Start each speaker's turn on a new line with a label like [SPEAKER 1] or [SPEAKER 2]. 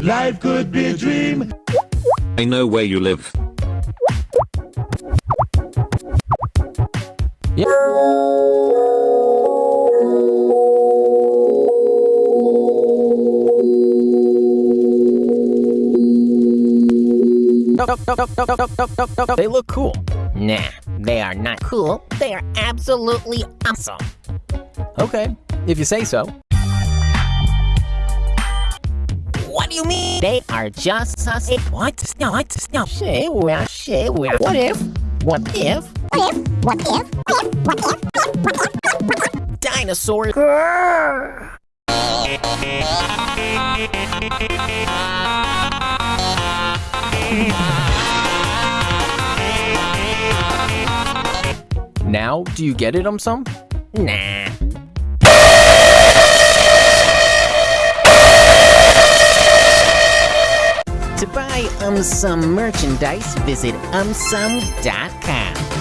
[SPEAKER 1] Life could be a dream.
[SPEAKER 2] I know where you live.
[SPEAKER 3] They look cool.
[SPEAKER 4] Nah, they are not cool. They are absolutely awesome.
[SPEAKER 3] Okay, if you say so.
[SPEAKER 4] You mean? They are just us. What? No, what? No. Say well, say well. What if? What if? What if? What if? What if? What if? Dinosaurs.
[SPEAKER 3] Now, do you get it, um, some?
[SPEAKER 4] Nah. Buy um some merchandise, visit umsum.com.